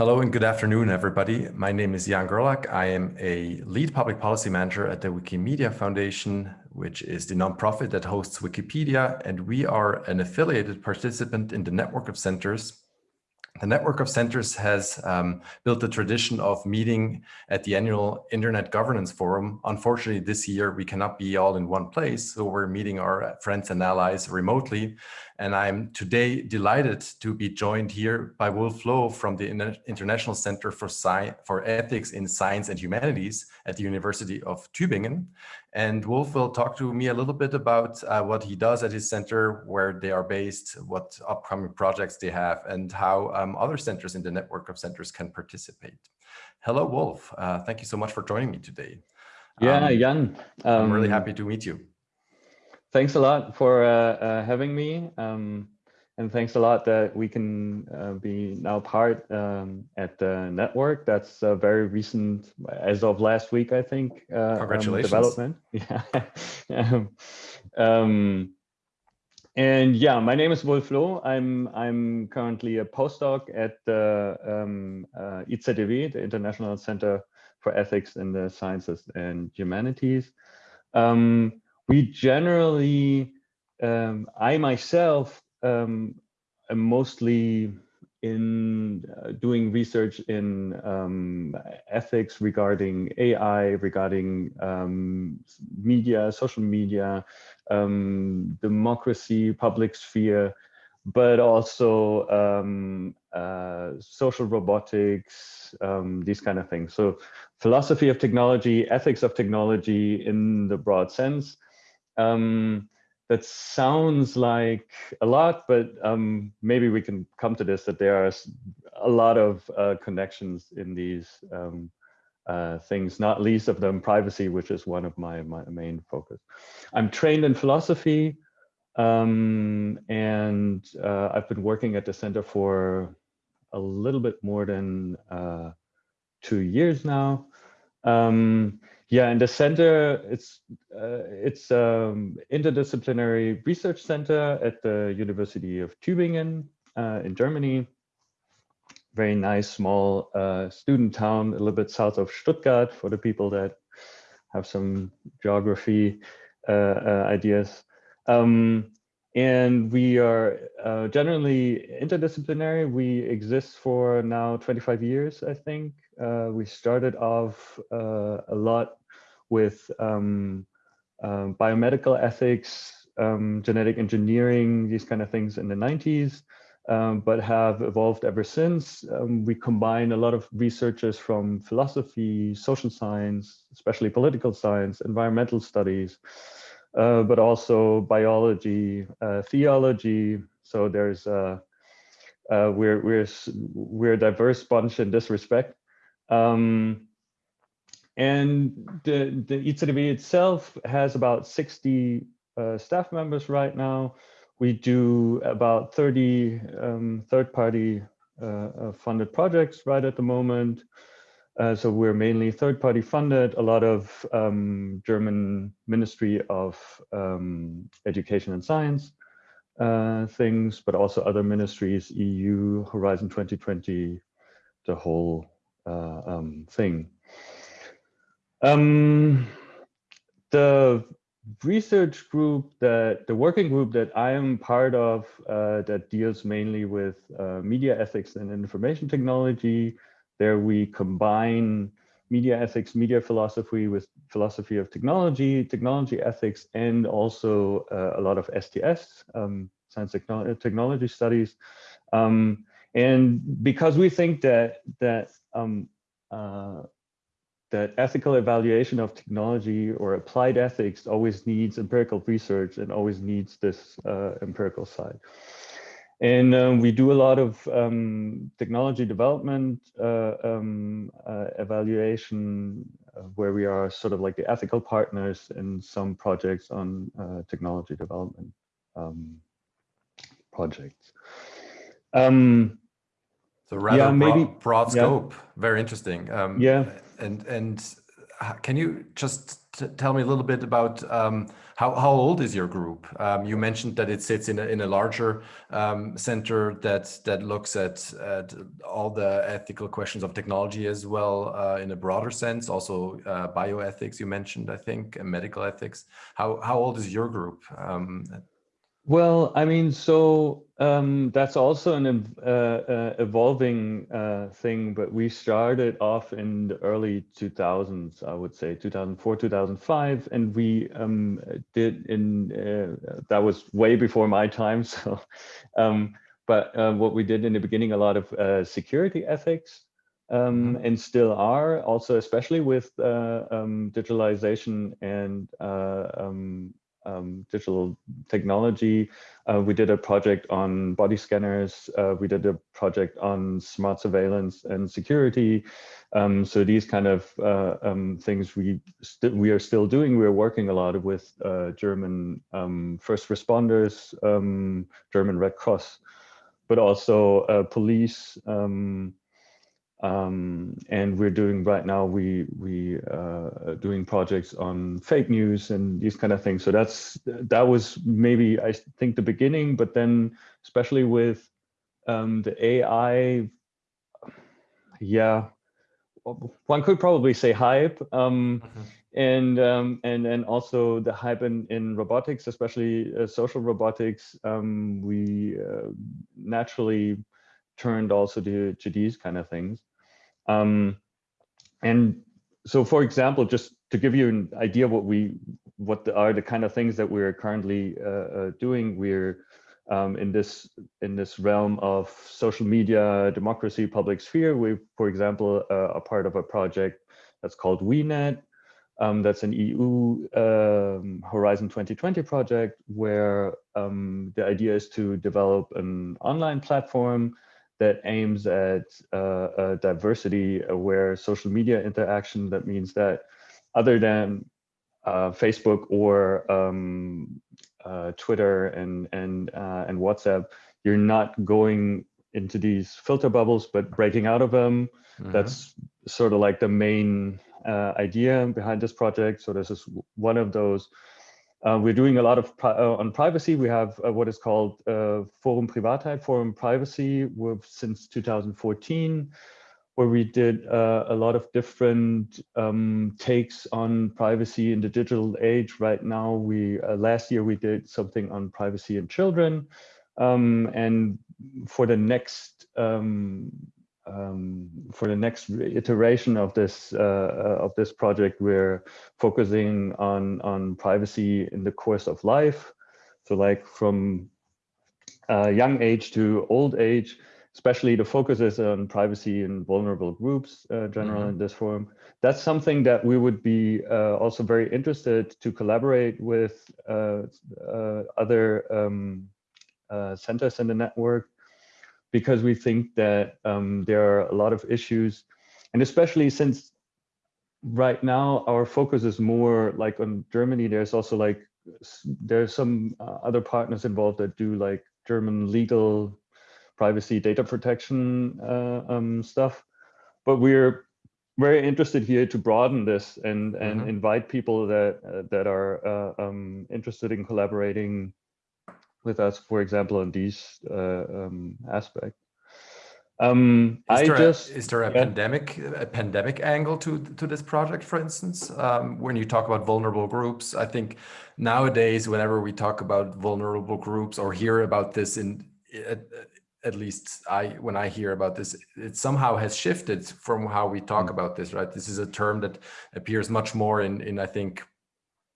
Hello and good afternoon, everybody. My name is Jan Gerlach. I am a lead public policy manager at the Wikimedia Foundation, which is the nonprofit that hosts Wikipedia, and we are an affiliated participant in the network of centers the network of centers has um, built a tradition of meeting at the annual Internet Governance Forum. Unfortunately, this year we cannot be all in one place, so we're meeting our friends and allies remotely. And I'm today delighted to be joined here by Wolf Loh from the International Center for, Sci for Ethics in Science and Humanities at the University of Tübingen. And Wolf will talk to me a little bit about uh, what he does at his center, where they are based, what upcoming projects they have, and how um, other centers in the network of centers can participate. Hello, Wolf. Uh, thank you so much for joining me today. Yeah, um, Jan. Um, I'm really um, happy to meet you. Thanks a lot for uh, uh having me. Um, and thanks a lot that we can uh, be now part um, at the network. That's a very recent, as of last week, I think. Uh, um, Congratulations. Um, development. Yeah. um, and yeah, my name is Wolf Loh. I'm I'm currently a postdoc at the um, uh, the International Center for Ethics in the Sciences and Humanities. Um, we generally, um, I myself um, I'm mostly in uh, doing research in um, ethics regarding AI, regarding um, media, social media, um, democracy, public sphere, but also um, uh, social robotics, um, these kind of things. So philosophy of technology, ethics of technology in the broad sense. Um, that sounds like a lot, but um, maybe we can come to this, that there are a lot of uh, connections in these um, uh, things, not least of them privacy, which is one of my, my main focus. I'm trained in philosophy um, and uh, I've been working at the center for a little bit more than uh, two years now. Um, yeah, in the center, it's uh, it's um, interdisciplinary research center at the University of Tübingen uh, in Germany. Very nice, small uh, student town, a little bit south of Stuttgart for the people that have some geography uh, uh, ideas. Um, and we are uh, generally interdisciplinary. We exist for now 25 years, I think. Uh, we started off uh, a lot with um, um, biomedical ethics, um, genetic engineering, these kind of things in the 90s, um, but have evolved ever since. We combine a lot of researchers from philosophy, social science, especially political science, environmental studies, uh, but also biology, uh, theology. So there's uh, uh, we're we're we're a diverse bunch in this respect. Um, and the the IZEW itself has about 60 uh, staff members right now. We do about 30 um, third-party uh, funded projects right at the moment. Uh, so we're mainly third-party funded, a lot of um, German Ministry of um, Education and Science uh, things, but also other ministries, EU, Horizon 2020, the whole uh, um, thing. Um, the research group that the working group that I am part of uh, that deals mainly with uh, media ethics and information technology there we combine media ethics, media philosophy with philosophy of technology, technology ethics, and also uh, a lot of STS, um, science techno technology studies. Um, and because we think that that um, uh, that ethical evaluation of technology or applied ethics always needs empirical research and always needs this uh, empirical side. And um, we do a lot of um, technology development uh, um, uh, evaluation uh, where we are sort of like the ethical partners in some projects on uh, technology development um, projects. Um, so rather yeah, maybe, broad, broad scope, yeah. very interesting. Um, yeah. And, and can you just tell me a little bit about um, how, how old is your group? Um, you mentioned that it sits in a, in a larger um, center that that looks at, at all the ethical questions of technology as well uh, in a broader sense, also uh, bioethics you mentioned, I think, and medical ethics. How, how old is your group? Um, well, I mean, so um, that's also an uh, uh, evolving uh, thing, but we started off in the early 2000s, I would say 2004, 2005, and we um, did in, uh, that was way before my time. So, um, but uh, what we did in the beginning, a lot of uh, security ethics, um, mm-hmm. and still are also, especially with um, digitalization and um, digital technology. Uh, we did a project on body scanners. Uh, we did a project on smart surveillance and security. Um, so these kind of uh, um, things we we are still doing. We're working a lot with uh, German um, first responders, um, German Red Cross, but also uh, police. Um, um, and we're doing right now we we uh, doing projects on fake news and these kind of things so that's that was maybe i think the beginning but then especially with um, the ai yeah one could probably say hype um, mm -hmm. and um, and and also the hype in in robotics especially uh, social robotics um, we uh, naturally turned also to to these kind of things um, and so, for example, just to give you an idea what we what the, are the kind of things that we're currently uh, uh, doing, we're um, in this in this realm of social media, democracy, public sphere. We, for example, uh, are part of a project that's called WeNet. Um, that's an EU um, Horizon 2020 project where um, the idea is to develop an online platform that aims at uh, diversity aware social media interaction. That means that other than uh, Facebook or um, uh, Twitter and and uh, and WhatsApp, you're not going into these filter bubbles, but breaking out of them. Mm -hmm. That's sort of like the main uh, idea behind this project. So this is one of those uh, we're doing a lot of pri uh, on privacy. We have uh, what is called uh, Forum Privatheit, Forum Privacy, since 2014, where we did uh, a lot of different um, takes on privacy in the digital age. Right now, we uh, last year we did something on privacy in children, um, and for the next um, um, for the next iteration of this uh, uh, of this project, we're focusing on on privacy in the course of life. So, like from uh, young age to old age, especially the focus is on privacy in vulnerable groups, uh, general mm -hmm. in this forum. That's something that we would be uh, also very interested to collaborate with uh, uh other um, uh, centers in the network because we think that um, there are a lot of issues, and especially since right now our focus is more like on Germany, there's also like, there's some uh, other partners involved that do like German legal privacy data protection uh, um, stuff. But we're very interested here to broaden this and and mm -hmm. invite people that uh, that are uh, um, interested in collaborating with us, for example, on these uh, um, aspects. Um, is I there just a, is there a yeah. pandemic a pandemic angle to to this project, for instance? Um, when you talk about vulnerable groups, I think nowadays, whenever we talk about vulnerable groups or hear about this in at, at least I when I hear about this, it somehow has shifted from how we talk mm. about this, right? This is a term that appears much more in in I think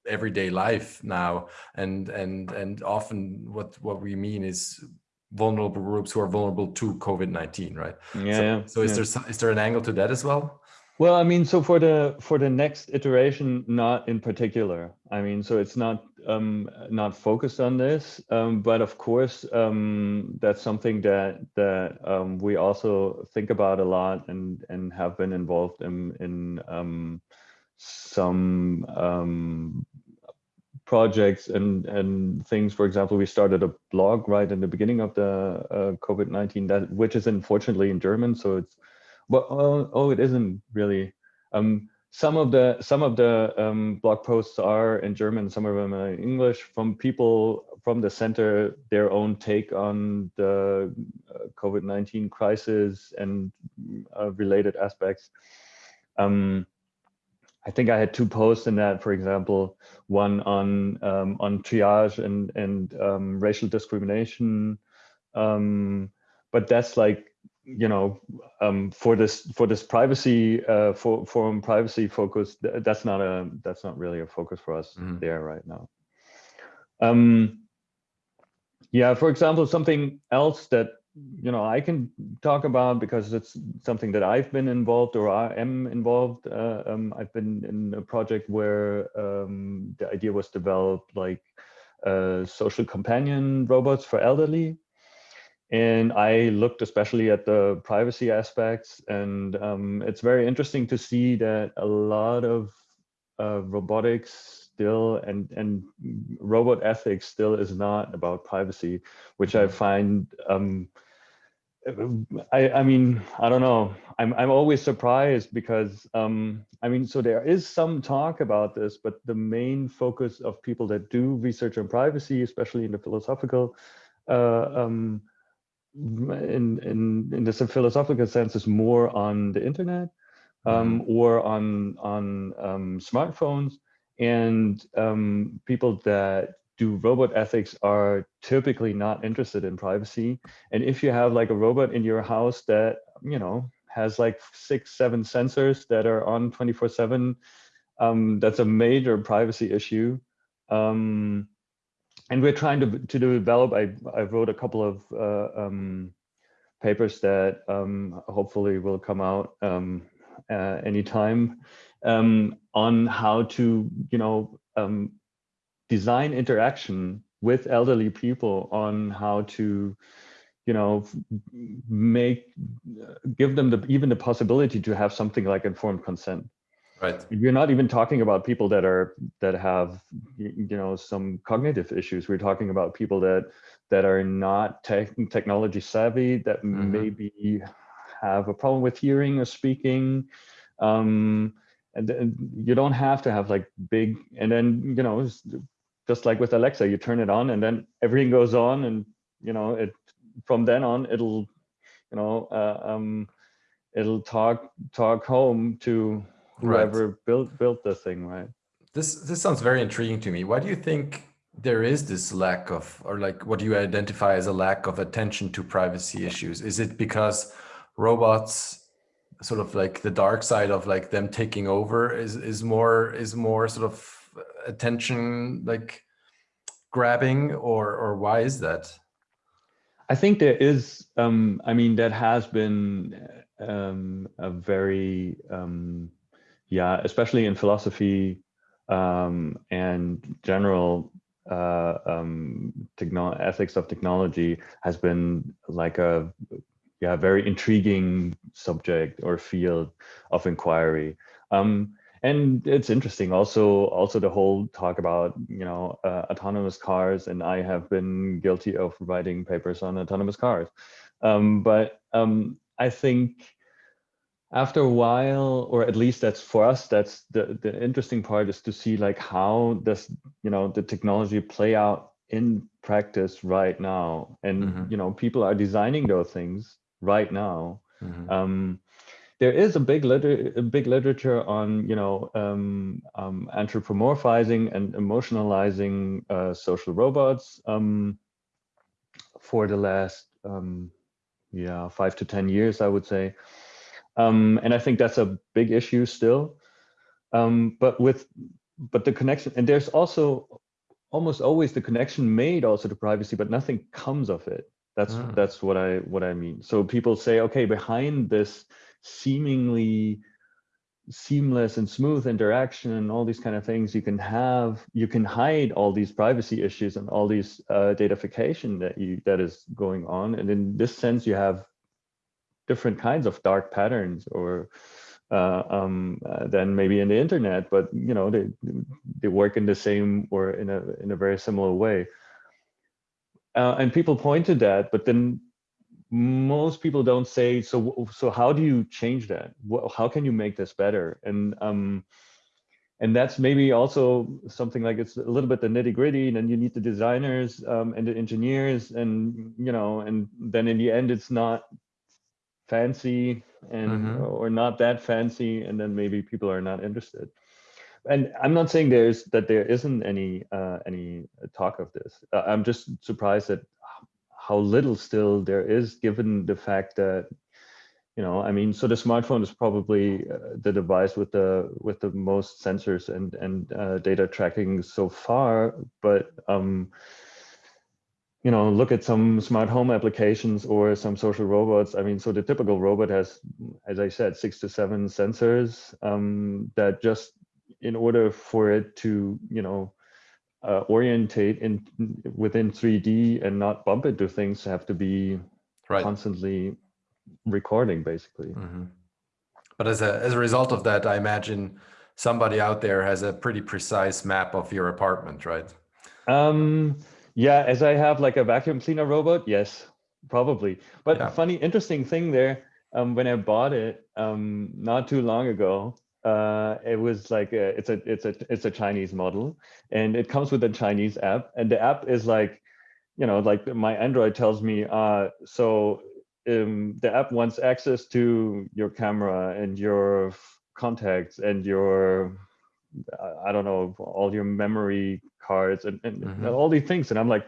everyday life now. And and and often what what we mean is vulnerable groups who are vulnerable to covid-19 right? Yeah so, yeah, so is yeah. there is there an angle to that as well? Well i mean so for the for the next iteration not in particular. I mean so it's not um not focused on this. Um but of course um that's something that that um we also think about a lot and and have been involved in in um some um projects and and things. For example, we started a blog right in the beginning of the uh, COVID nineteen that which is unfortunately in German, so it's well oh, oh it isn't really. Um, some of the some of the um, blog posts are in German, some of them are in English from people from the center, their own take on the uh, COVID-19 crisis and uh, related aspects. Um, I think I had two posts in that, for example, one on um, on triage and and um, racial discrimination, um, but that's like you know um, for this for this privacy uh, for forum privacy focus that's not a that's not really a focus for us mm -hmm. there right now. Um, yeah, for example, something else that you know I can talk about because it's something that I've been involved or I am involved. Uh, um, I've been in a project where um, the idea was developed like uh, social companion robots for elderly. And I looked especially at the privacy aspects and um, it's very interesting to see that a lot of uh, robotics still and and robot ethics still is not about privacy, which I mm-hmm. find um, I, I mean, I don't know. I'm, I'm always surprised because, um, I mean, so there is some talk about this, but the main focus of people that do research on privacy, especially in the philosophical, uh, um, in, in, in the philosophical sense is more on the internet um, mm-hmm. or on, on um, smartphones and um, people that do robot ethics are typically not interested in privacy. And if you have like a robot in your house that, you know, has like six, seven sensors that are on 24 seven, um, that's a major privacy issue. Um, and we're trying to, to develop, I, I wrote a couple of uh, um, papers that um, hopefully will come out um, uh, anytime um, on how to, you know, design interaction with elderly people on how to, you know, make, give them the, even the possibility to have something like informed consent. Right. We're not even talking about people that are that have you know some cognitive issues. We're talking about people that that are not tech, technology savvy, that mm -hmm. maybe have a problem with hearing or speaking, um, and, and you don't have to have like big and then you know just like with alexa you turn it on and then everything goes on and you know it from then on it'll you know uh, um it'll talk talk home to whoever right. built built the thing right? This this sounds very intriguing to me. Why do you think there is this lack of or like what do you identify as a lack of attention to privacy issues? Is it because robots sort of like the dark side of like them taking over is is more is more sort of attention like grabbing or or why is that i think there is um i mean that has been um a very um yeah especially in philosophy um and general uh um ethics of technology has been like a yeah, very intriguing subject or field of inquiry. Um, and it's interesting also also the whole talk about you know uh, autonomous cars and i have been guilty of writing papers on autonomous cars um, but um, i think after a while or at least that's for us that's the the interesting part is to see like how does you know the technology play out in practice right now and mm -hmm. you know people are designing those things right now. Mm -hmm. um, there is a big liter a big literature on you know um, um, anthropomorphizing and emotionalizing uh, social robots um, for the last um, yeah five to ten years I would say, um, and I think that's a big issue still. but with but the connection and there's also almost always the connection made also to privacy, but nothing comes of it. That's mm. that's what I what I mean. So people say, okay, behind this seemingly seamless and smooth interaction and all these kind of things you can have you can hide all these privacy issues and all these uh, datafication that you that is going on. And in this sense you have different kinds of dark patterns or uh, um, uh, than maybe in the internet but you know they they work in the same or in a in a very similar way. Uh, and people point to that, but then most people don't say so so how do you change that? How can you make this better? And um and that's maybe also something like it's a little bit the nitty gritty and then you need the designers um, and the engineers and you know and then in the end it's not fancy and mm -hmm. or not that fancy and then maybe people are not interested. And i'm not saying there's that there isn't any uh, any talk of this. Uh, i'm just surprised at how little still there is given the fact that you know i mean so the smartphone is probably uh, the device with the with the most sensors and and uh, data tracking so far but um you know look at some smart home applications or some social robots. I mean so the typical robot has as i said six to seven sensors um that just in order for it to you know uh, orientate in within 3D and not bump into things have to be right. constantly recording basically. Mm -hmm. But as a, as a result of that, I imagine somebody out there has a pretty precise map of your apartment, right? Um, yeah, as I have like a vacuum cleaner robot, yes, probably. But yeah. funny, interesting thing there, um, when I bought it um, not too long ago, uh, it was like a, it's a it's a it's a Chinese model, and it comes with a Chinese app, and the app is like, you know, like my Android tells me, uh, so um, the app wants access to your camera and your contacts and your I don't know all your memory cards and, and mm -hmm. all these things, and I'm like,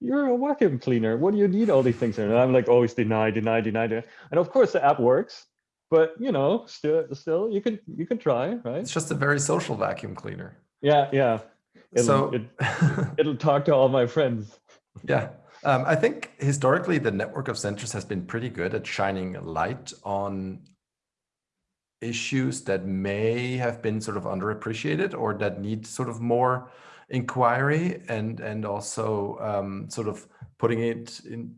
you're a vacuum cleaner. What do you need all these things? And I'm like always deny, deny, deny, deny. And of course the app works but you know, still, still, you can you can try, right? It's just a very social vacuum cleaner. Yeah, yeah. It'll, so it, it'll talk to all my friends. Yeah, um, I think historically the network of centers has been pretty good at shining light on issues that may have been sort of underappreciated or that need sort of more inquiry and and also um, sort of putting it in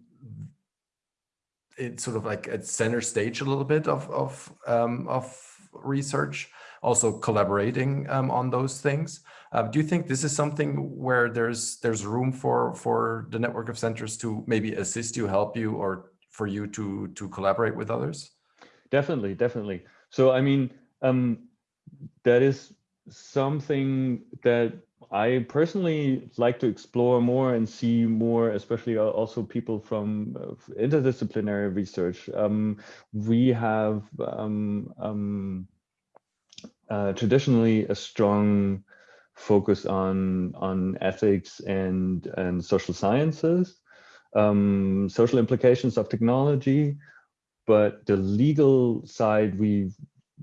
it's sort of like at center stage a little bit of of um, of research, also collaborating um, on those things. Uh, do you think this is something where there's there's room for for the network of centers to maybe assist you, help you, or for you to to collaborate with others? Definitely, definitely. So I mean, um, that is something that I personally like to explore more and see more, especially also people from uh, interdisciplinary research. Um, we have um, um, uh, traditionally a strong focus on on ethics and and social sciences, um, social implications of technology, but the legal side we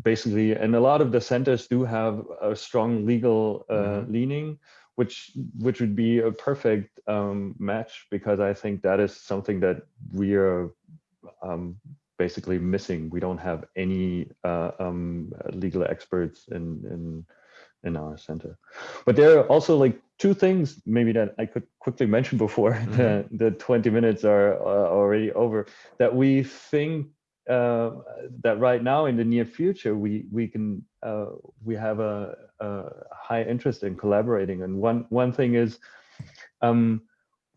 basically, and a lot of the centers do have a strong legal uh, mm -hmm. leaning, which which would be a perfect um, match because I think that is something that we are um, basically missing. We don't have any uh, um, legal experts in in in our center. But there are also like two things maybe that I could quickly mention before mm -hmm. the, the 20 minutes are uh, already over that we think that right now in the near future we we can uh, we have a, a, high interest in collaborating. And one one thing is um,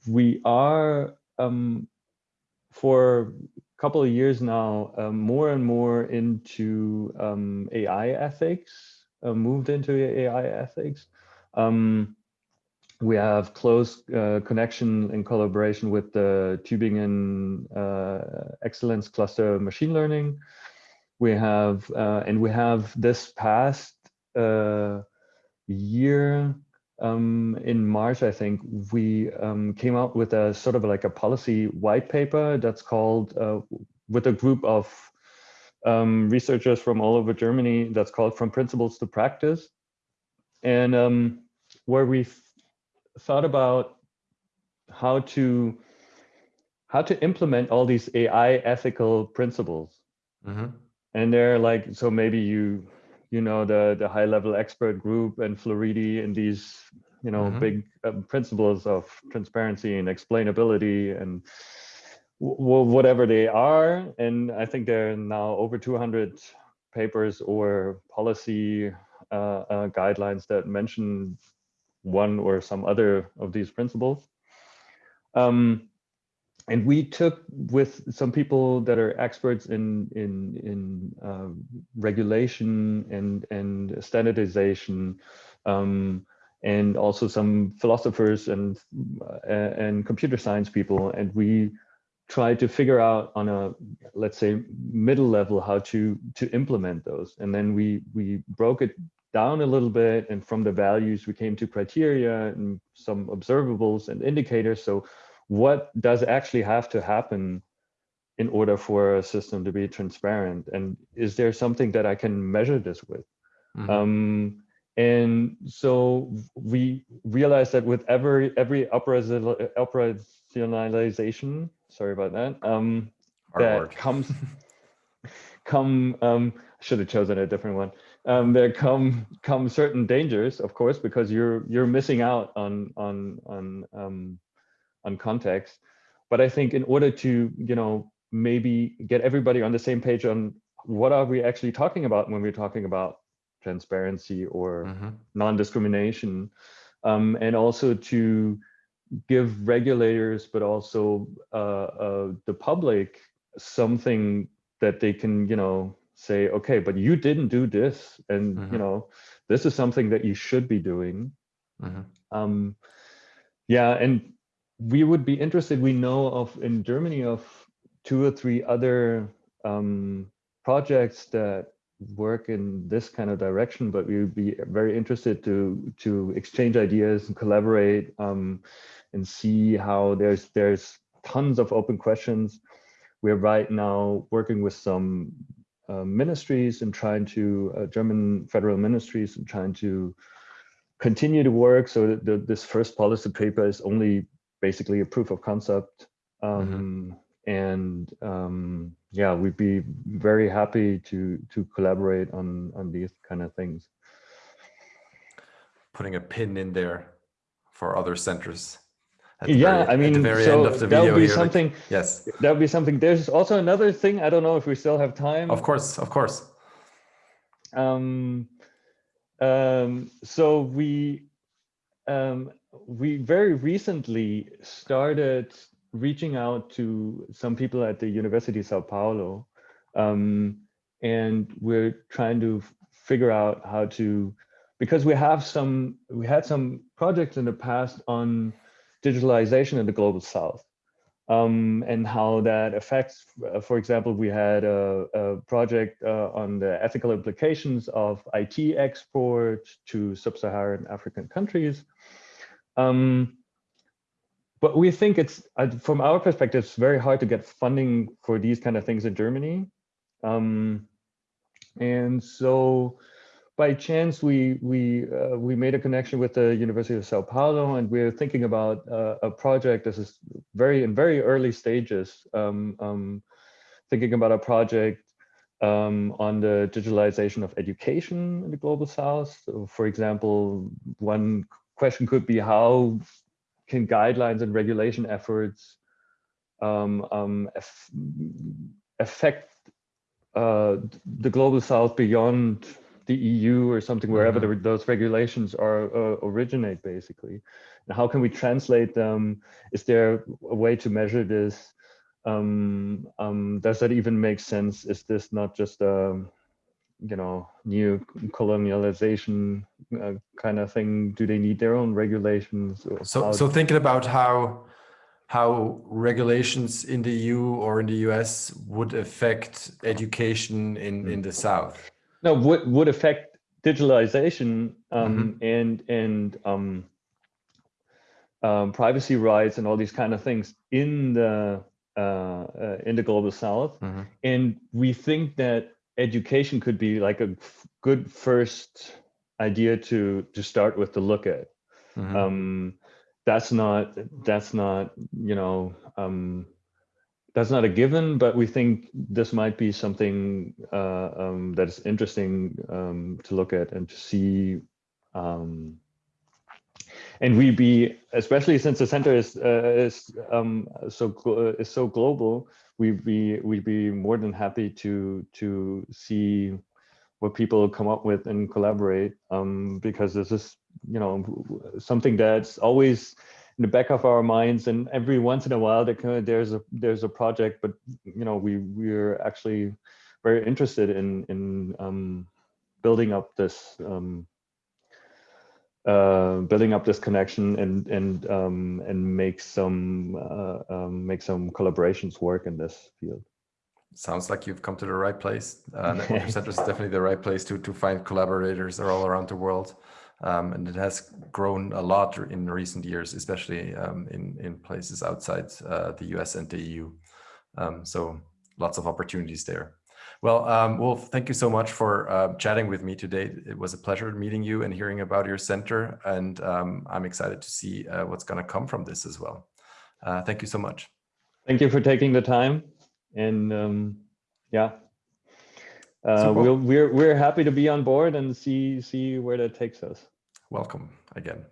we are um, for a couple of years now um, more and more into um, AI ethics uh, moved into AI ethics. Um, we have close uh, connection and collaboration with the Tübingen uh, Excellence Cluster Machine Learning. We have, uh, and we have this past uh, year um, in March, I think, we um, came out with a sort of like a policy white paper that's called, uh, with a group of um, researchers from all over Germany, that's called From Principles to Practice. And um, where we thought about how to how to implement all these AI ethical principles. Mm -hmm. And they're like, so maybe you you know the the high level expert group and Floridi and these you know mm -hmm. big um, principles of transparency and explainability and whatever they are. And I think there are now over 200 papers or policy uh, uh, guidelines that mention one or some other of these principles. Um, and we took with some people that are experts in in in uh, regulation and and standardization um, and also some philosophers and uh, and computer science people and we tried to figure out on a let's say middle level how to to implement those and then we we broke it down a little bit and from the values we came to criteria and some observables and indicators so what does actually have to happen in order for a system to be transparent and is there something that i can measure this with mm -hmm. um, and so we realized that with every every operationalization sorry about that um that word. comes come um should have chosen a different one um there come come certain dangers of course because you're you're missing out on on on um on context. But I think in order to, you know, maybe get everybody on the same page on what are we actually talking about when we're talking about transparency or mm -hmm. non-discrimination, um, and also to give regulators, but also uh, uh, the public something that they can, you know, say, okay, but you didn't do this, and mm -hmm. you mm-hmm. know, this is something that you should be doing. Mm -hmm. um, yeah, and we would be interested, we know of in Germany of two or three other um, projects that work in this kind of direction, but we would be very interested to to exchange ideas and collaborate um, and see how there's there's tons of open questions. We're right now working with some ministries and trying to uh, German federal ministries and trying to continue to work. So the, this first policy paper is only basically a proof of concept. Um, mm -hmm. And um, yeah, we'd be very happy to to collaborate on on these kind of things. Putting a pin in there for other centers. Yeah, very, I mean, so that would be something. Like, yes, that would be something. There's also another thing. I don't know if we still have time. Of course, of course. Um, um, so we um, we very recently started reaching out to some people at the University of Sao Paulo. Um, and we're trying to figure out how to, because we have some, we had some projects in the past on digitalization in the global South. Um, and how that affects, uh, for example, we had a, a project uh, on the ethical implications of IT export to sub-Saharan African countries. Um, but we think it's, uh, from our perspective, it's very hard to get funding for these kind of things in Germany. Um, and so by chance, we we uh, we made a connection with the University of Sao Paulo, and we're thinking about uh, a project. This is very in very early stages. Um, um, thinking about a project um, on the digitalization of education in the global South. So for example, one question could be how can guidelines and regulation efforts um, um, affect uh, the global south beyond the EU or something, wherever mm -hmm. the, those regulations are uh, originate, basically. And how can we translate them? Is there a way to measure this? Um, um, does that even make sense? Is this not just a um, you know, new colonialization uh, kind of thing? Do they need their own regulations? So, so thinking about how how regulations in the EU or in the US would affect education in in the South? No, would would affect digitalization um, mm -hmm. and and um, um, privacy rights and all these kind of things in the uh, uh, in the global South, mm -hmm. and we think that education could be like a good first idea to to start with to look at. Mm -hmm. um, that's not that's not you know um, that's not a given, but we think this might be something uh, um, that is interesting um, to look at and to see. Um, and we be especially since the center is uh, is um, so is so global we'd be we'd be more than happy to to see what people come up with and collaborate um, because this is you know something that's always in the back of our minds, and every once in a while there, there's a there's a project, but you know we we're actually very interested in in um, building up this um, uh, building up this connection and and um, and make some uh, um, make some collaborations work in this field. Sounds like you've come to the right place. Uh, Network Center is definitely the right place to to find collaborators are all around the world, um, and it has grown a lot in recent years, especially um, in in places outside uh, the US and the EU. Um, so lots of opportunities there. Well, um, Wolf, thank you so much for uh, chatting with me today. It was a pleasure meeting you and hearing about your center. And um, I'm excited to see uh, what's going to come from this as well. Uh, thank you so much. Thank you for taking the time. And um, yeah, uh, we'll, we're, we're happy to be on board and see, see where that takes us. Welcome again.